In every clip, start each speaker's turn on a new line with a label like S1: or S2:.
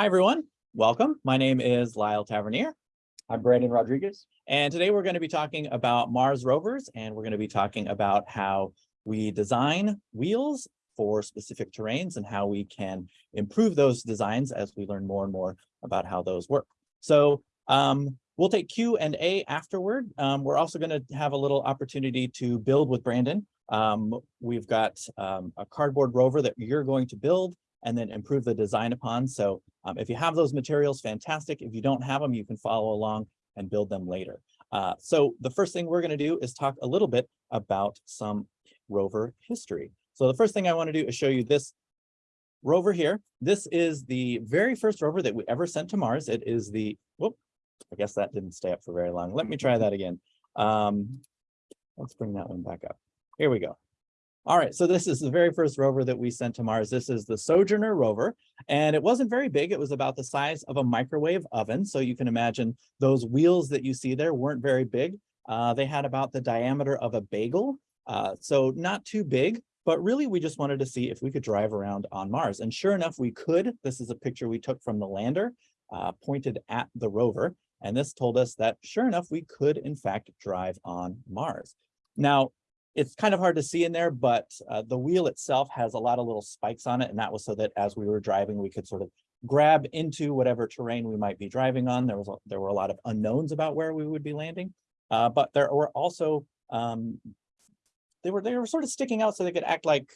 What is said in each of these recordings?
S1: Hi, everyone. Welcome. My name is Lyle Tavernier,
S2: I'm Brandon Rodriguez.
S1: and today we're going to be talking about Mars rovers, and we're going to be talking about how we design wheels for specific terrains and how we can improve those designs as we learn more and more about how those work. So um, we'll take Q and A afterward. Um, we're also going to have a little opportunity to build with Brandon. Um, we've got um, a cardboard rover that you're going to build and then improve the design upon. So um, if you have those materials, fantastic. If you don't have them, you can follow along and build them later. Uh, so the first thing we're going to do is talk a little bit about some rover history. So the first thing I want to do is show you this rover here. This is the very first rover that we ever sent to Mars. It is the, whoop, I guess that didn't stay up for very long. Let me try that again. Um, let's bring that one back up. Here we go. All right, so this is the very first rover that we sent to Mars. This is the Sojourner rover, and it wasn't very big. It was about the size of a microwave oven. So you can imagine those wheels that you see there weren't very big. Uh, they had about the diameter of a bagel, uh, so not too big, but really we just wanted to see if we could drive around on Mars. And sure enough, we could. This is a picture we took from the lander uh, pointed at the rover. And this told us that sure enough, we could in fact drive on Mars. Now, it's kind of hard to see in there, but uh, the wheel itself has a lot of little spikes on it. And that was so that as we were driving, we could sort of grab into whatever terrain we might be driving on. There was a, there were a lot of unknowns about where we would be landing, uh, but there were also um, they were they were sort of sticking out so they could act like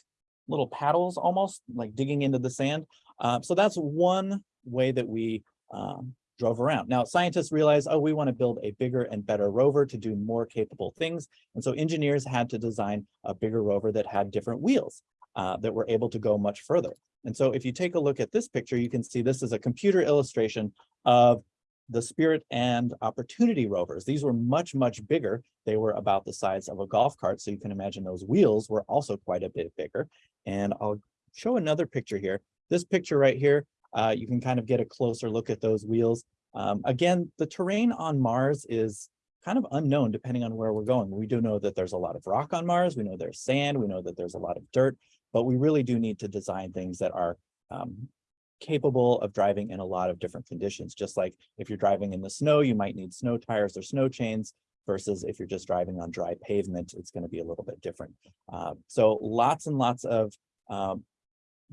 S1: little paddles almost like digging into the sand. Uh, so that's one way that we um, drove around. Now, scientists realized, oh, we want to build a bigger and better rover to do more capable things. And so engineers had to design a bigger rover that had different wheels uh, that were able to go much further. And so if you take a look at this picture, you can see this is a computer illustration of the Spirit and Opportunity rovers. These were much, much bigger. They were about the size of a golf cart. So you can imagine those wheels were also quite a bit bigger. And I'll show another picture here. This picture right here uh, you can kind of get a closer look at those wheels. Um, again, the terrain on Mars is kind of unknown depending on where we're going. We do know that there's a lot of rock on Mars. We know there's sand. We know that there's a lot of dirt, but we really do need to design things that are um, capable of driving in a lot of different conditions. Just like if you're driving in the snow, you might need snow tires or snow chains versus if you're just driving on dry pavement, it's going to be a little bit different. Uh, so lots and lots of um,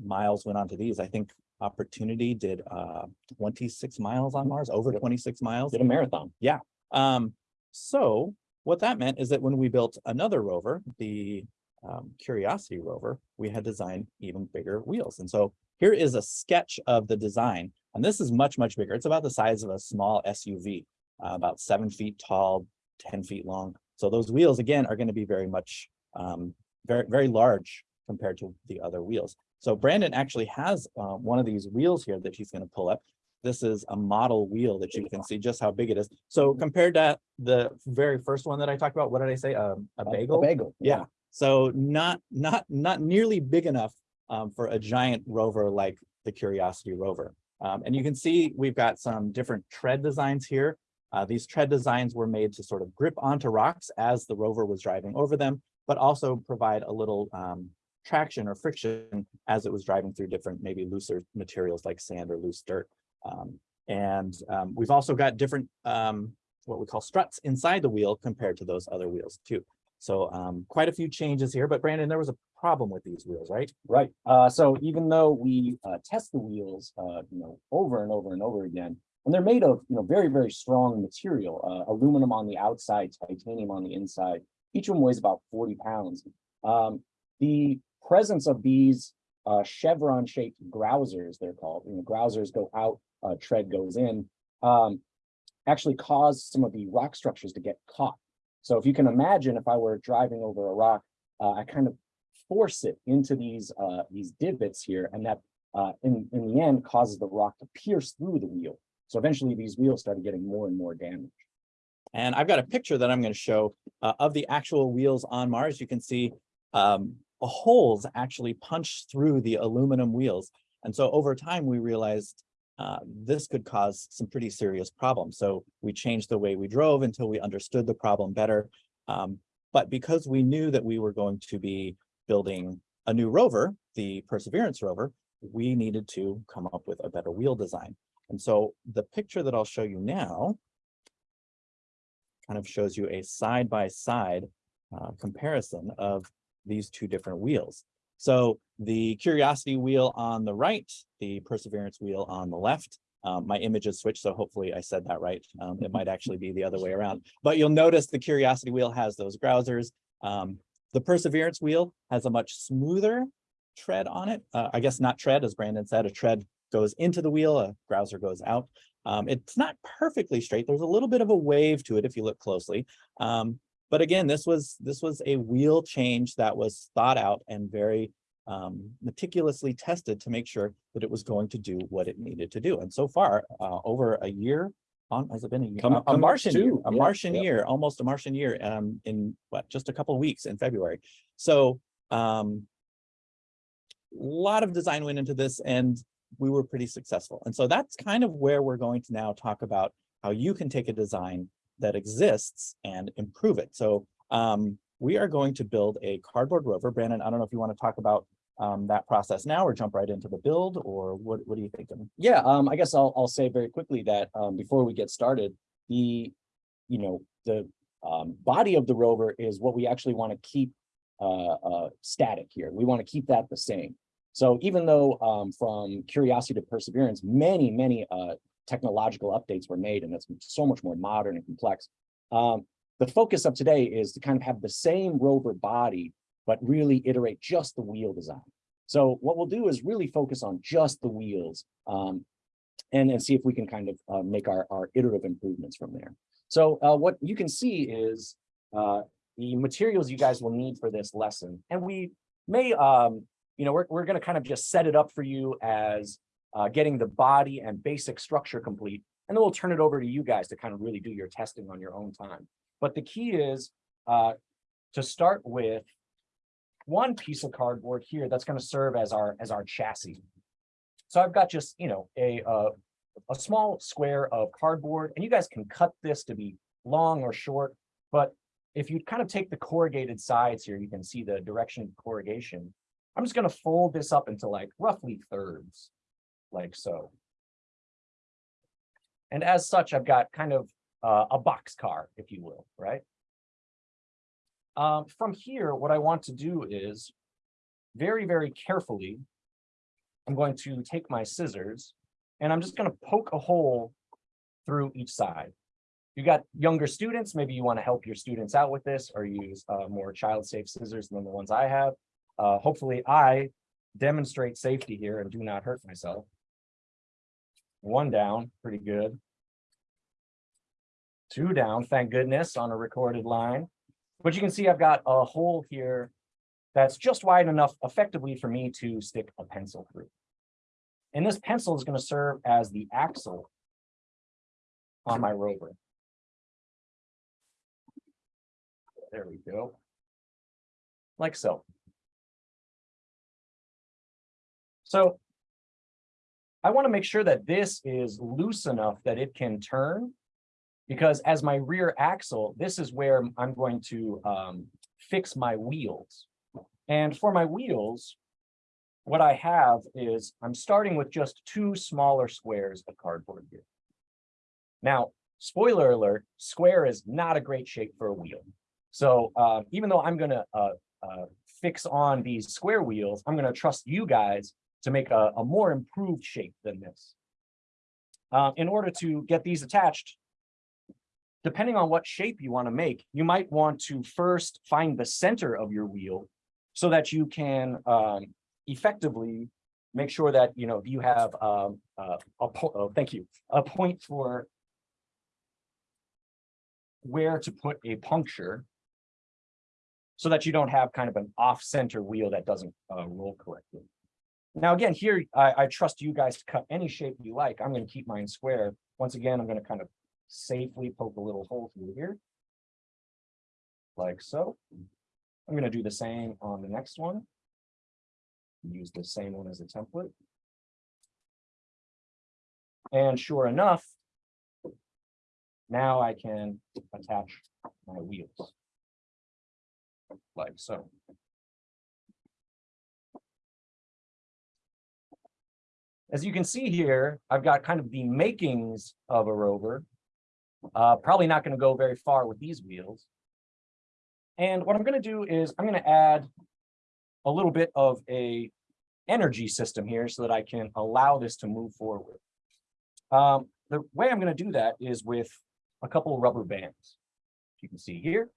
S1: miles went onto these. I think Opportunity did uh 26 miles on Mars, over 26 miles.
S2: Did a marathon.
S1: Yeah. Um, so what that meant is that when we built another rover, the um, Curiosity rover, we had designed even bigger wheels. And so here is a sketch of the design. And this is much, much bigger. It's about the size of a small SUV, uh, about seven feet tall, 10 feet long. So those wheels, again, are going to be very much, um, very, very large compared to the other wheels. So Brandon actually has uh, one of these wheels here that he's going to pull up. This is a model wheel that you can see just how big it is. So compared to the very first one that I talked about, what did I say? Um, a bagel?
S2: A bagel.
S1: Yeah. So not not not nearly big enough um, for a giant rover like the Curiosity rover. Um, and you can see we've got some different tread designs here. Uh, these tread designs were made to sort of grip onto rocks as the rover was driving over them, but also provide a little um, traction or friction as it was driving through different, maybe looser materials like sand or loose dirt. Um, and um, we've also got different, um, what we call struts inside the wheel compared to those other wheels too. So um, quite a few changes here, but Brandon, there was a problem with these wheels, right?
S2: Right. Uh, so even though we uh, test the wheels, uh, you know, over and over and over again, and they're made of, you know, very, very strong material, uh, aluminum on the outside, titanium on the inside. Each one weighs about 40 pounds. Um, the presence of these uh, chevron shaped grousers, they're called, you know, grousers go out, uh, tread goes in, um, actually cause some of the rock structures to get caught. So if you can imagine, if I were driving over a rock, uh, I kind of force it into these uh, these divots here, and that uh, in, in the end causes the rock to pierce through the wheel. So eventually these wheels started getting more and more damage.
S1: And I've got a picture that I'm going to show uh, of the actual wheels on Mars. You can see um, holes actually punched through the aluminum wheels. And so over time, we realized uh, this could cause some pretty serious problems. So we changed the way we drove until we understood the problem better. Um, but because we knew that we were going to be building a new rover, the Perseverance rover, we needed to come up with a better wheel design. And so the picture that I'll show you now kind of shows you a side-by-side uh, comparison of these two different wheels. So the Curiosity wheel on the right, the Perseverance wheel on the left. Um, my image is switched, so hopefully I said that right. Um, it might actually be the other way around, but you'll notice the Curiosity wheel has those grousers. Um, the Perseverance wheel has a much smoother tread on it. Uh, I guess not tread, as Brandon said, a tread goes into the wheel, a grouser goes out. Um, it's not perfectly straight. There's a little bit of a wave to it if you look closely. Um, but again, this was this was a wheel change that was thought out and very um, meticulously tested to make sure that it was going to do what it needed to do. And so far, uh, over a year on, has it been a year?
S2: Come-
S1: A- A
S2: come
S1: Martian year, a
S2: yeah,
S1: Martian
S2: yeah.
S1: year, almost a Martian year, um, in what, just a couple of weeks in February. So, um, lot of design went into this and we were pretty successful. And so that's kind of where we're going to now talk about how you can take a design that exists and improve it. So um, we are going to build a cardboard rover. Brandon, I don't know if you want to talk about um, that process now or jump right into the build or what, what are you thinking?
S2: Yeah, um, I guess I'll, I'll say very quickly that, um, before we get started, the, you know, the, um, body of the rover is what we actually want to keep, uh, uh, static here. We want to keep that the same. So even though, um, from Curiosity to Perseverance, many, many, uh, technological updates were made and it's so much more modern and complex. Um, the focus of today is to kind of have the same rover body, but really iterate just the wheel design. So what we'll do is really focus on just the wheels um, and, and see if we can kind of uh, make our, our iterative improvements from there. So uh, what you can see is uh, the materials you guys will need for this lesson. And we may, um, you know, we're, we're going to kind of just set it up for you as uh, getting the body and basic structure complete. And then we'll turn it over to you guys to kind of really do your testing on your own time. But the key is uh, to start with one piece of cardboard here that's going to serve as our as our chassis. So I've got just, you know, a uh, a small square of cardboard and you guys can cut this to be long or short. But if you kind of take the corrugated sides here, you can see the direction of corrugation. I'm just going to fold this up into like roughly thirds, like so. And as such, I've got kind of uh, a box car, if you will, right? Um, from here, what I want to do is very, very carefully, I'm going to take my scissors and I'm just going to poke a hole through each side. You got younger students, maybe you want to help your students out with this or use uh, more child-safe scissors than the ones I have. Uh, hopefully I demonstrate safety here and do not hurt myself. One down, pretty good. Two down, thank goodness, on a recorded line. But you can see I've got a hole here that's just wide enough effectively for me to stick a pencil through. And this pencil is going to serve as the axle on my rover. There we go. Like so. So I want to make sure that this is loose enough that it can turn because as my rear axle, this is where I'm going to um, fix my wheels. And for my wheels, what I have is I'm starting with just two smaller squares of cardboard here. Now, spoiler alert, square is not a great shape for a wheel. So uh, even though I'm going to uh, uh, fix on these square wheels, I'm going to trust you guys to make a, a more improved shape than this. Uh, in order to get these attached, depending on what shape you want to make, you might want to first find the center of your wheel so that you can um, effectively make sure that, you know, you have um, uh, a, oh, thank you, a point for where to put a puncture so that you don't have kind of an off-center wheel that doesn't uh, roll correctly. Now, again, here, I, I trust you guys to cut any shape you like. I'm going to keep mine square. Once again, I'm going to kind of safely poke a little hole through here. Like so. I'm going to do the same on the next one. Use the same one as a template. And sure enough, now I can attach my wheels. Like so. As you can see here, I've got kind of the makings of a rover. Uh, probably not going to go very far with these wheels. And what I'm going to do is I'm going to add a little bit of a energy system here so that I can allow this to move forward. Um, the way I'm going to do that is with a couple of rubber bands. You can see here.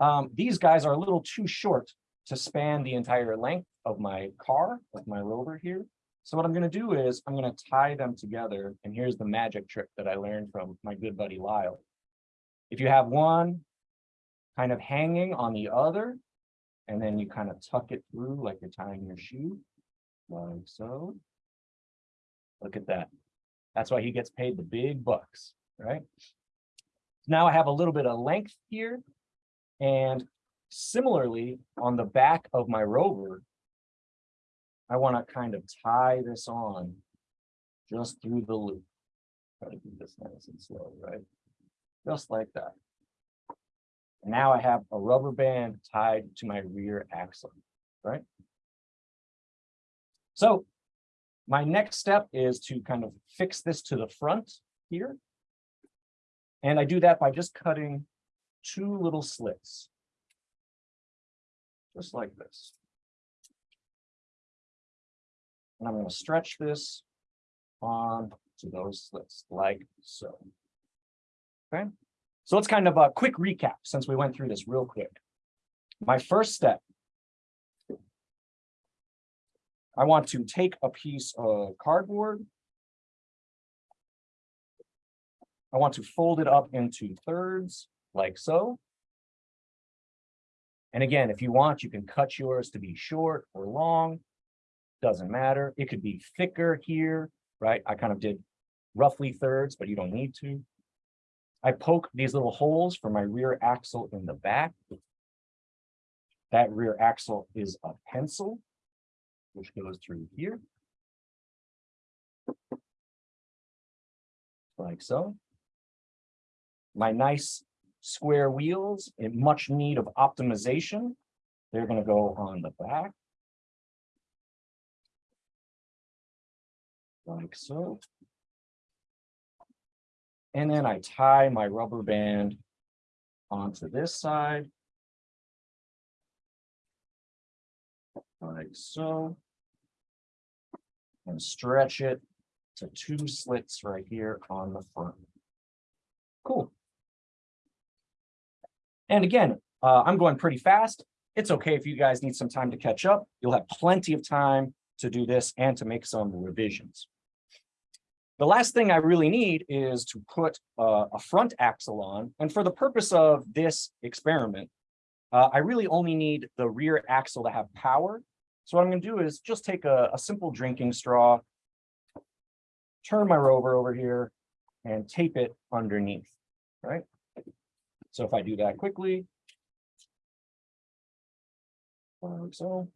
S2: Um, these guys are a little too short to span the entire length of my car, of my rover here. So what I'm going to do is I'm going to tie them together. And here's the magic trick that I learned from my good buddy Lyle. If you have one kind of hanging on the other, and then you kind of tuck it through like you're tying your shoe, like so. Look at that. That's why he gets paid the big bucks, right? Now I have a little bit of length here. And similarly, on the back of my rover, I want to kind of tie this on just through the loop. Try to do this nice and slow, right? Just like that. And Now I have a rubber band tied to my rear axle, right? So my next step is to kind of fix this to the front here. And I do that by just cutting two little slits. Just like this. And I'm going to stretch this on to those slits like so. Okay, so let's kind of a quick recap since we went through this real quick. My first step. I want to take a piece of cardboard. I want to fold it up into thirds like so. And again, if you want, you can cut yours to be short or long. Doesn't matter. It could be thicker here, right? I kind of did roughly thirds, but you don't need to. I poke these little holes for my rear axle in the back. That rear axle is a pencil, which goes through here. Like so. My nice square wheels in much need of optimization. They're going to go on the back. Like so. And then I tie my rubber band onto this side. Like so. And stretch it to two slits right here on the front. Cool. And again, uh, I'm going pretty fast. It's okay if you guys need some time to catch up. You'll have plenty of time to do this and to make some revisions. The last thing I really need is to put uh, a front axle on. And for the purpose of this experiment, uh, I really only need the rear axle to have power. So what I'm going to do is just take a, a simple drinking straw, turn my rover over here, and tape it underneath, right? So if I do that quickly. Like so.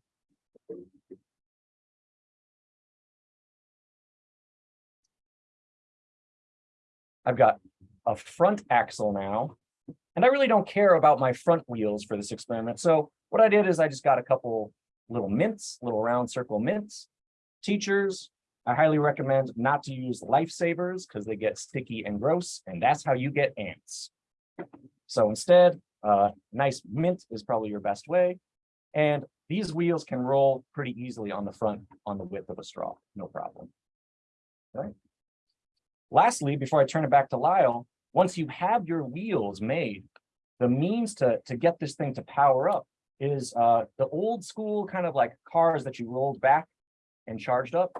S2: I've got a front axle now, and I really don't care about my front wheels for this experiment. So what I did is I just got a couple little mints, little round circle mints. Teachers, I highly recommend not to use lifesavers because they get sticky and gross, and that's how you get ants. So instead, uh, nice mint is probably your best way. And these wheels can roll pretty easily on the front on the width of a straw, no problem. All right. Lastly, before I turn it back to Lyle, once you have your wheels made, the means to, to get this thing to power up is uh, the old school kind of like cars that you rolled back and charged up,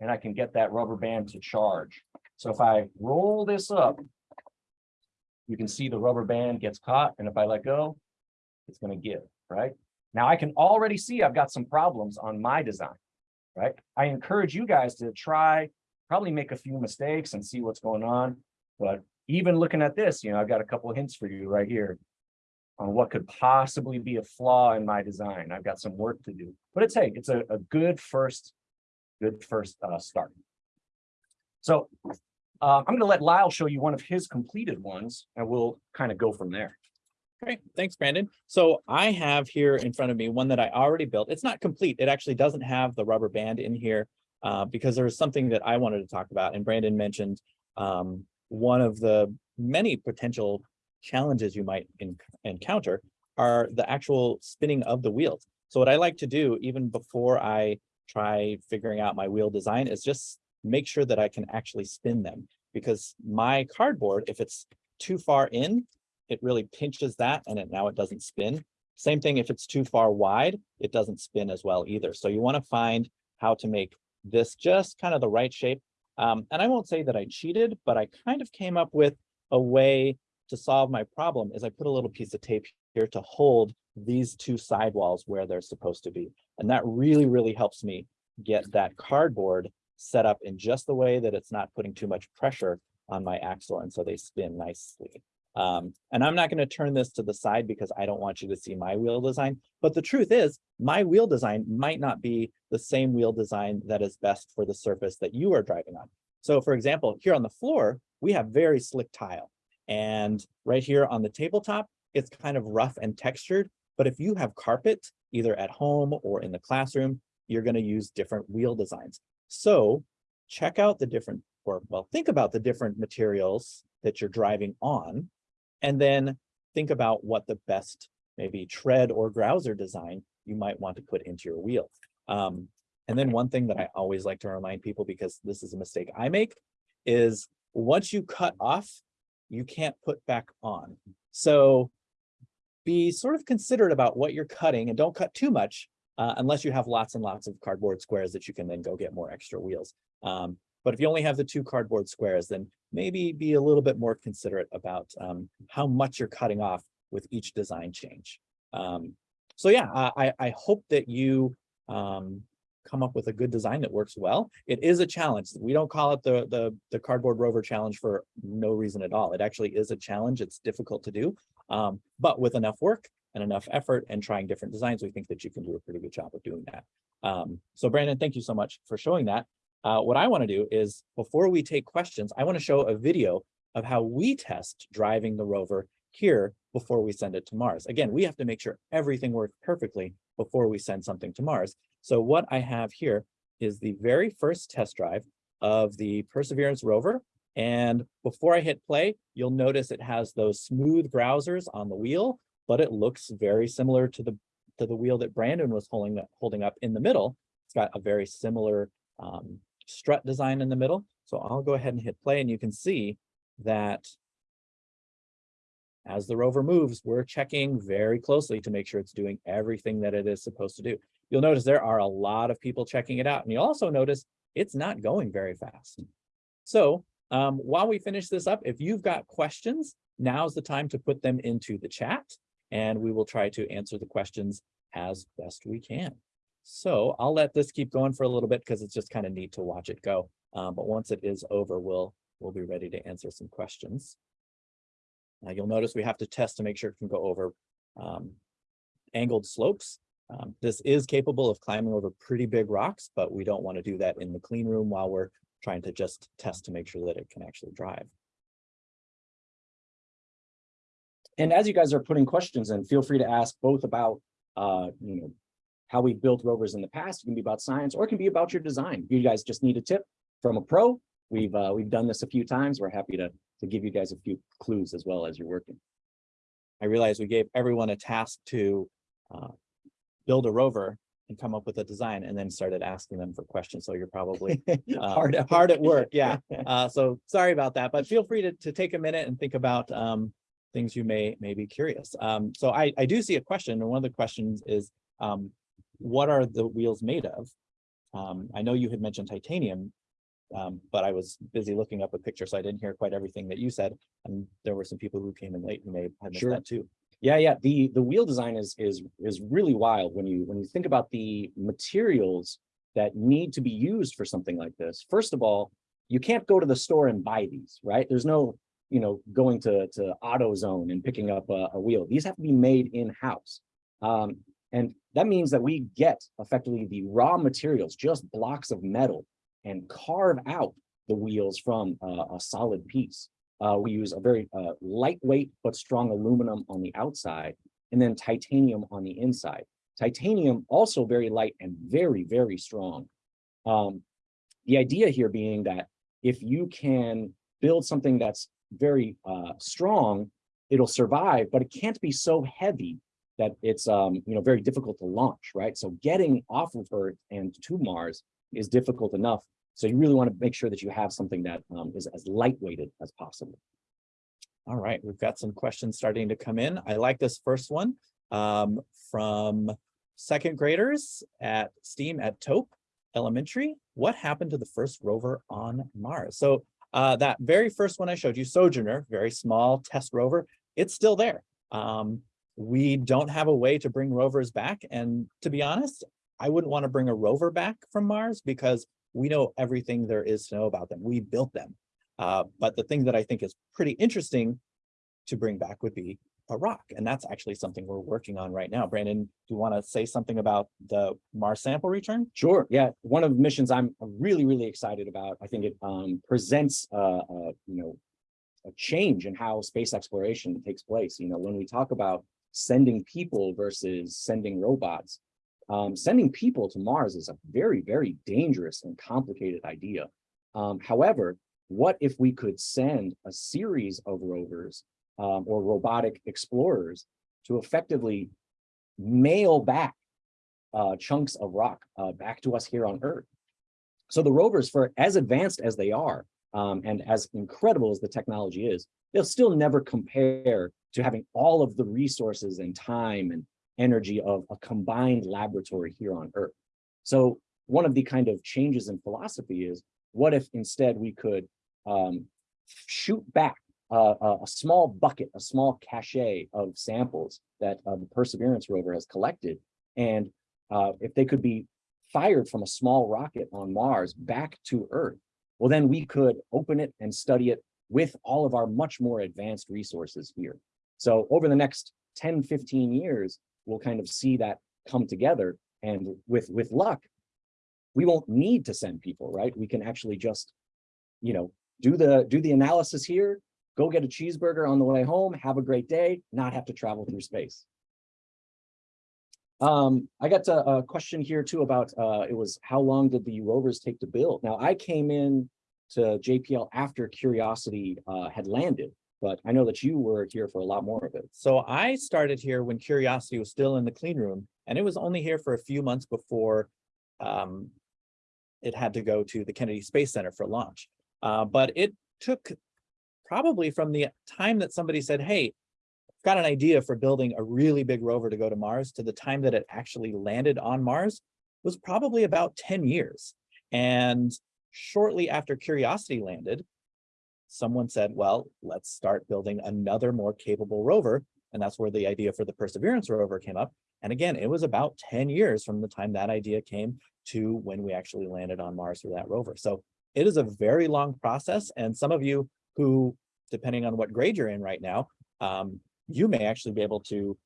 S2: and I can get that rubber band to charge. So if I roll this up, you can see the rubber band gets caught, and if I let go, it's going to give, right? Now I can already see I've got some problems on my design, right? I encourage you guys to try, probably make a few mistakes and see what's going on. But even looking at this, you know, I've got a couple of hints for you right here on what could possibly be a flaw in my design. I've got some work to do, but it's, hey, it's a, a good first, good first uh, start. So uh, I'm going to let Lyle show you one of his completed ones, and we'll kind of go from there.
S1: Great, thanks, Brandon. So I have here in front of me one that I already built. It's not complete. It actually doesn't have the rubber band in here. Uh, because there was something that I wanted to talk about and Brandon mentioned um, one of the many potential challenges you might encounter are the actual spinning of the wheels. So what I like to do even before I try figuring out my wheel design is just make sure that I can actually spin them because my cardboard, if it's too far in, it really pinches that and it now it doesn't spin. Same thing if it's too far wide, it doesn't spin as well either. So you want to find how to make this just kind of the right shape. Um, and I won't say that I cheated, but I kind of came up with a way to solve my problem is I put a little piece of tape here to hold these two sidewalls where they're supposed to be. And that really, really helps me get that cardboard set up in just the way that it's not putting too much pressure on my axle. And so they spin nicely. Um, and I'm not going to turn this to the side because I don't want you to see my wheel design. But the truth is my wheel design might not be the same wheel design that is best for the surface that you are driving on. So for example, here on the floor, we have very slick tile. And right here on the tabletop, it's kind of rough and textured. But if you have carpet, either at home or in the classroom, you're going to use different wheel designs. So check out the different, or well, think about the different materials that you're driving on, and then think about what the best maybe tread or grouser design you might want to put into your wheel. Um, and then one thing that I always like to remind people, because this is a mistake I make, is once you cut off, you can't put back on. So be sort of considerate about what you're cutting and don't cut too much uh, unless you have lots and lots of cardboard squares that you can then go get more extra wheels. Um, but if you only have the two cardboard squares, then maybe be a little bit more considerate about um, how much you're cutting off with each design change. Um, so yeah, I, I hope that you um, come up with a good design that works well. It is a challenge. We don't call it the, the, the cardboard rover challenge for no reason at all. It actually is a challenge. It's difficult to do, um, but with enough work and enough effort and trying different designs, we think that you can do a pretty good job of doing that. Um, so Brandon, thank you so much for showing that. Uh, what I want to do is before we take questions, I want to show a video of how we test driving the rover here before we send it to Mars. Again, we have to make sure everything works perfectly before we send something to Mars. So what I have here is the very first test drive of the Perseverance rover. And before I hit play, you'll notice it has those smooth grousers on the wheel, but it looks very similar to the to the wheel that Brandon was holding, holding up in the middle. It's got a very similar um, strut design in the middle. So I'll go ahead and hit play and you can see that as the rover moves, we're checking very closely to make sure it's doing everything that it is supposed to do. You'll notice there are a lot of people checking it out. And you'll also notice it's not going very fast. So um, while we finish this up, if you've got questions, now's the time to put them into the chat and we will try to answer the questions as best we can. So I'll let this keep going for a little bit because it's just kind of neat to watch it go. Um, but once it is over, we'll we'll be ready to answer some questions. Now you'll notice we have to test to make sure it can go over um, angled slopes. Um, this is capable of climbing over pretty big rocks, but we don't want to do that in the clean room while we're trying to just test to make sure that it can actually drive.
S2: And as you guys are putting questions in, feel free to ask both about, uh, you know, how we've built rovers in the past. It can be about science or it can be about your design. You guys just need a tip from a pro. We've uh, we've done this a few times. We're happy to to give you guys a few clues as well as you're working.
S1: I realize we gave everyone a task to uh, build a rover and come up with a design and then started asking them for questions. So you're probably uh,
S2: hard, at
S1: hard at work. Yeah. Uh, so sorry about that, but feel free to, to take a minute and think about um, things you may, may be curious. Um, so I, I do see a question. And one of the questions is, um, what are the wheels made of? Um, I know you had mentioned titanium, um, but I was busy looking up a picture, so I didn't hear quite everything that you said. And there were some people who came in late who may have missed
S2: Sure.
S1: that too.
S2: Yeah, yeah. The the wheel design is is is really wild when you when you think about the materials that need to be used for something like this. First of all, you can't go to the store and buy these, right? There's no, you know, going to to AutoZone and picking up a, a wheel. These have to be made in-house. Um, and that means that we get effectively the raw materials, just blocks of metal, and carve out the wheels from uh, a solid piece. Uh, we use a very uh, lightweight but strong aluminum on the outside, and then titanium on the inside. Titanium also very light and very, very strong. Um, the idea here being that if you can build something that's very uh, strong, it'll survive, but it can't be so heavy that it's um, you know very difficult to launch, right? So getting off of Earth and to Mars is difficult enough. So you really want to make sure that you have something that um, is as lightweighted as possible.
S1: All right, we've got some questions starting to come in. I like this first one um, from second graders at STEAM at Tope Elementary. What happened to the first rover on Mars? So uh, that very first one I showed you, Sojourner, very small test rover, it's still there. Um, we don't have a way to bring rovers back. And to be honest, I wouldn't want to bring a rover back from Mars because we know everything there is to know about them. We built them. Uh, but the thing that I think is pretty interesting to bring back would be a rock. And that's actually something we're working on right now. Brandon, do you want to say something about the Mars sample return?
S2: Sure. Yeah. One of the missions I'm really, really excited about. I think it um, presents, uh, uh, you know, a change in how space exploration takes place. You know, when we talk about sending people versus sending robots, um, sending people to Mars is a very, very dangerous and complicated idea. Um, however, what if we could send a series of rovers um, or robotic explorers to effectively mail back uh, chunks of rock uh, back to us here on Earth. So the rovers, for as advanced as they are, um, and as incredible as the technology is, they'll still never compare to having all of the resources and time and energy of a combined laboratory here on Earth. So one of the kind of changes in philosophy is, what if instead we could um, shoot back a small bucket, a small cache of samples that uh, the Perseverance rover has collected. And uh, if they could be fired from a small rocket on Mars back to Earth, well, then we could open it and study it with all of our much more advanced resources here. So over the next 10, 15 years, we'll kind of see that come together. And with, with luck, we won't need to send people, right? We can actually just, you know, do the do the analysis here, go get a cheeseburger on the way home, have a great day, not have to travel through space. Um, I got a, a, question here too about, uh, it was how long did the rovers take to build? Now I came in to JPL after Curiosity uh, had landed, but I know that you were here for a lot more of it.
S1: So I started here when Curiosity was still in the clean room and it was only here for a few months before um, it had to go to the Kennedy Space Center for launch. Uh, but it took probably from the time that somebody said, hey, got an idea for building a really big rover to go to Mars to the time that it actually landed on Mars was probably about 10 years. And shortly after Curiosity landed, someone said, well, let's start building another more capable rover. And that's where the idea for the Perseverance rover came up. And again, it was about 10 years from the time that idea came to when we actually landed on Mars with that rover. So it is a very long process. And some of you who depending on what grade you're in right now, um, you may actually be able to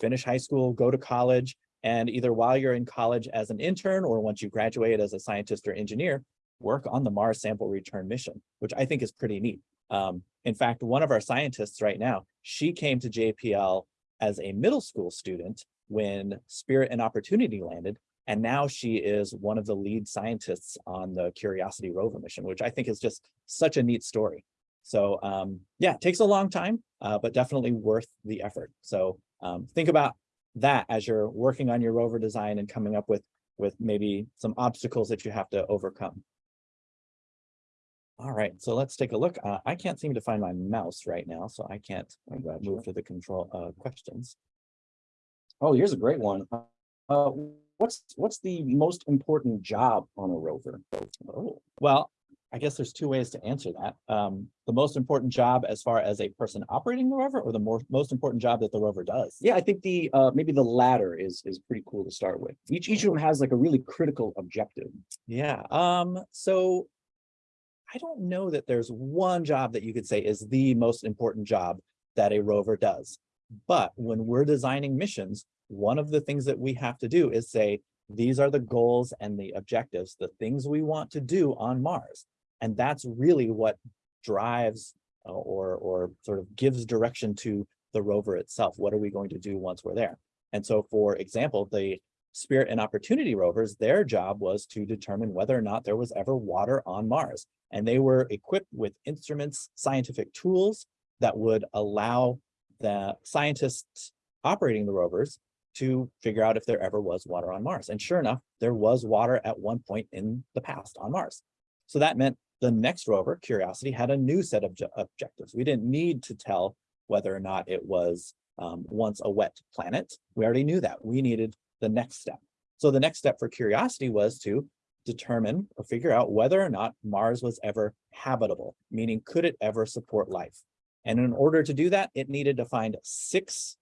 S1: finish high school, go to college, and either while you're in college as an intern or once you graduate as a scientist or engineer, work on the Mars sample return mission, which I think is pretty neat. Um, in fact, one of our scientists right now, she came to JPL as a middle school student when Spirit and Opportunity landed, and now she is one of the lead scientists on the Curiosity rover mission, which I think is just such a neat story. So um, yeah, it takes a long time, uh, but definitely worth the effort. So um, think about that as you're working on your rover design and coming up with, with maybe some obstacles that you have to overcome. All right, so let's take a look. Uh, I can't seem to find my mouse right now, so I can't move to the control uh, questions.
S2: Oh, here's a great one. Uh, what's what's the most important job on a rover?
S1: Oh, well, I guess there's two ways to answer that. Um, the most important job as far as a person operating the rover or the more, most important job that the rover does?
S2: Yeah, I think the uh, maybe the latter is is pretty cool to start with. Each each of them has like a really critical objective.
S1: Yeah. Um, so I don't know that there's one job that you could say is the most important job that a rover does. But when we're designing missions, one of the things that we have to do is say, these are the goals and the objectives, the things we want to do on Mars. And that's really what drives uh, or, or sort of gives direction to the rover itself. What are we going to do once we're there? And so, for example, the Spirit and Opportunity rovers, their job was to determine whether or not there was ever water on Mars. And they were equipped with instruments, scientific tools that would allow the scientists operating the rovers to figure out if there ever was water on Mars. And sure enough, there was water at one point in the past on Mars. So that meant the next rover, Curiosity, had a new set of objectives. We didn't need to tell whether or not it was um, once a wet planet. We already knew that. We needed the next step. So the next step for Curiosity was to determine or figure out whether or not Mars was ever habitable, meaning could it ever support life? And in order to do that, it needed to find six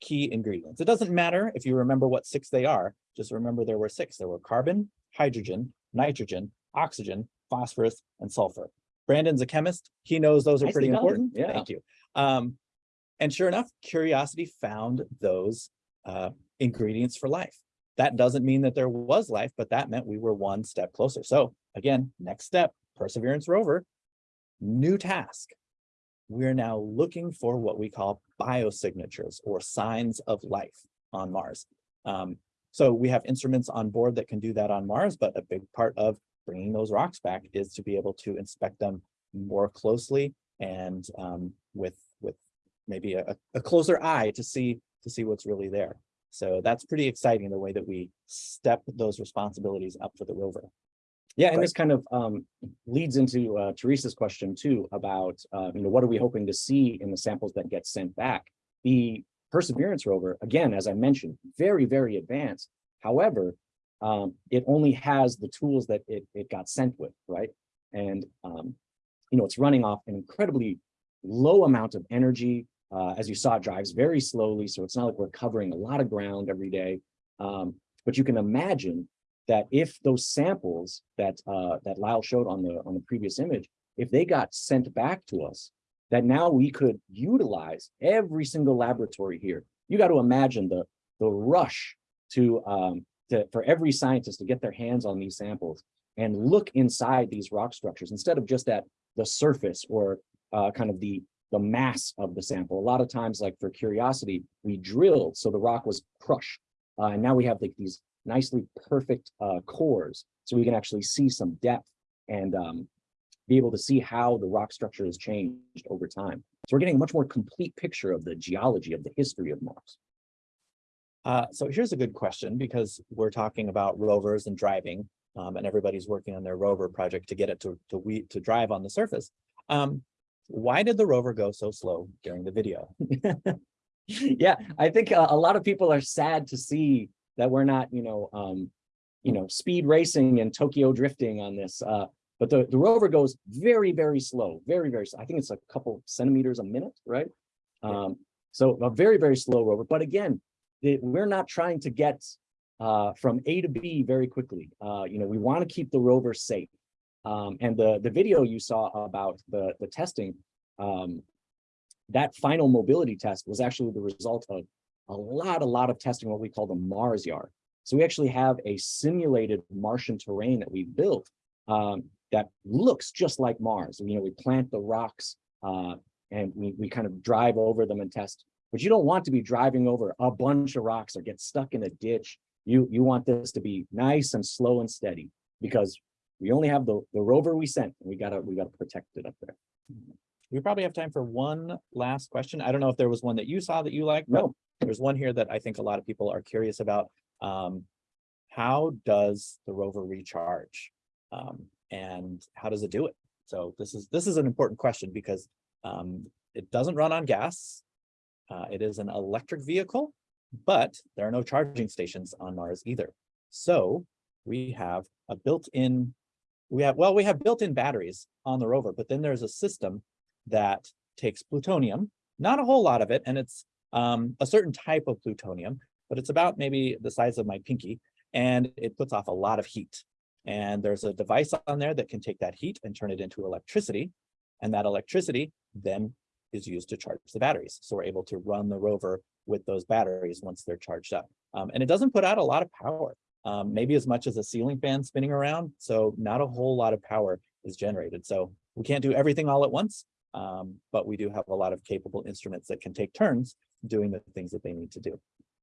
S1: key ingredients. It doesn't matter if you remember what six they are, just remember there were six. There were carbon, hydrogen, nitrogen, oxygen, phosphorus, and sulfur. Brandon's a chemist. He knows those are pretty important.
S2: Yeah.
S1: Thank you. Um, and sure enough, Curiosity found those uh, ingredients for life. That doesn't mean that there was life, but that meant we were one step closer. So again, next step, Perseverance rover, new task. We're now looking for what we call biosignatures or signs of life on Mars. Um, so we have instruments on board that can do that on Mars, but a big part of bringing those rocks back is to be able to inspect them more closely and um, with with maybe a, a closer eye to see to see what's really there. So that's pretty exciting the way that we step those responsibilities up for the rover.
S2: Yeah, and
S1: Right.
S2: this kind of um leads into uh Teresa's question too about uh, you know, what are we hoping to see in the samples that get sent back? The Perseverance rover, again, as I mentioned, very, very advanced. However, um, it only has the tools that it it got sent with, right? And um, you know, it's running off an incredibly low amount of energy. Uh, as you saw, it drives very slowly, so it's not like we're covering a lot of ground every day. Um, but you can imagine that if those samples that uh, that Lyle showed on the on the previous image, if they got sent back to us, that now we could utilize every single laboratory here. You got to imagine the the rush to um, to for every scientist to get their hands on these samples and look inside these rock structures instead of just at the surface or uh, kind of the the mass of the sample. A lot of times, like for curiosity, we drilled so the rock was crushed, uh, and now we have like these nicely perfect uh, cores, so we can actually see some depth and um, be able to see how the rock structure has changed over time. So we're getting a much more complete picture of the geology of the history of Mars.
S1: Uh, so here's a good question because we're talking about rovers and driving, um, and everybody's working on their rover project to get it to to we to drive on the surface. Um, why did the rover go so slow during the video?
S2: yeah, I think uh, a lot of people are sad to see that we're not, you know, um, you know, speed racing and Tokyo drifting on this. Uh, but the, the rover goes very, very slow, very, very, slow. I think it's a couple centimeters a minute, right? Um, so a very, very slow rover. But again, the, we're not trying to get uh, from A to B very quickly. Uh, you know, we want to keep the rover safe. Um, and the, the video you saw about the, the testing, um, that final mobility test was actually the result of a lot, a lot of testing, what we call the Mars yard. So we actually have a simulated Martian terrain that we built um, that looks just like Mars. You know, we plant the rocks uh, and we, we kind of drive over them and test. But you don't want to be driving over a bunch of rocks or get stuck in a ditch. You, you want this to be nice and slow and steady because we only have the, the rover we sent. and We gotta, we gotta protect it up there.
S1: We probably have time for one last question. I don't know if there was one that you saw that you liked,
S2: No,
S1: there's one here that I think a lot of people are curious about. Um, how does the rover recharge? Um, and how does it do it? So this is, this is an important question because um, it doesn't run on gas. Uh, it is an electric vehicle, but there are no charging stations on Mars either. So we have a built-in, we have, well, we have built-in batteries on the rover, but then there's a system that takes plutonium, not a whole lot of it, and it's um, a certain type of plutonium, but it's about maybe the size of my pinky, and it puts off a lot of heat. And there's a device on there that can take that heat and turn it into electricity. And that electricity then is used to charge the batteries. So we're able to run the rover with those batteries once they're charged up. Um, and it doesn't put out a lot of power, um, maybe as much as a ceiling fan spinning around. So not a whole lot of power is generated. So we can't do everything all at once, um, but we do have a lot of capable instruments that can take turns doing the things that they need to do.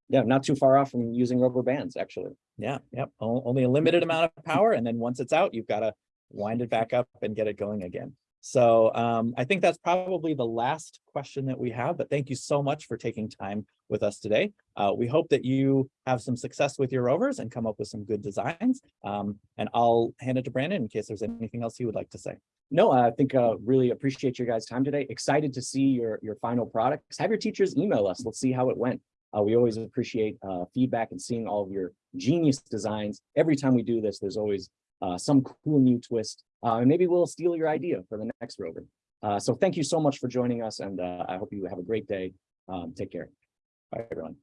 S2: Yeah, not too far off from using rubber bands, actually.
S1: Yeah, yep, o- only a limited amount of power, and then once it's out, you've got to wind it back up and get it going again. So um, I think that's probably the last question that we have, but thank you so much for taking time with us today. Uh, we hope that you have some success with your rovers and come up with some good designs. Um, and I'll hand it to Brandon in case there's anything else he would like to say.
S2: No, I think uh really appreciate your guys' time today. Excited to see your your final products. Have your teachers email us. Let's see how it went. Uh, we always appreciate uh feedback and seeing all of your genius designs. Every time we do this, there's always uh some cool new twist. Uh, and maybe we'll steal your idea for the next rover. Uh, so thank you so much for joining us and uh I hope you have a great day. Um, take care.
S1: Bye, everyone.